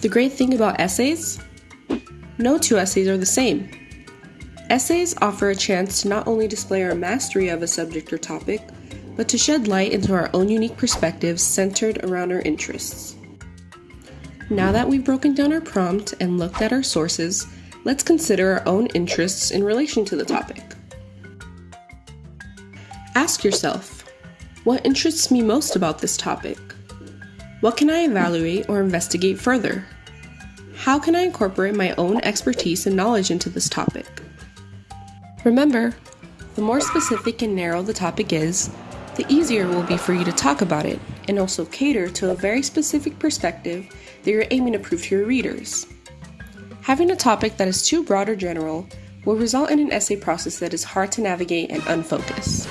The great thing about essays? No two essays are the same. Essays offer a chance to not only display our mastery of a subject or topic, but to shed light into our own unique perspectives centered around our interests. Now that we've broken down our prompt and looked at our sources, let's consider our own interests in relation to the topic. Ask yourself, what interests me most about this topic? What can I evaluate or investigate further? How can I incorporate my own expertise and knowledge into this topic? Remember, the more specific and narrow the topic is, the easier it will be for you to talk about it and also cater to a very specific perspective that you're aiming to prove to your readers. Having a topic that is too broad or general will result in an essay process that is hard to navigate and unfocused.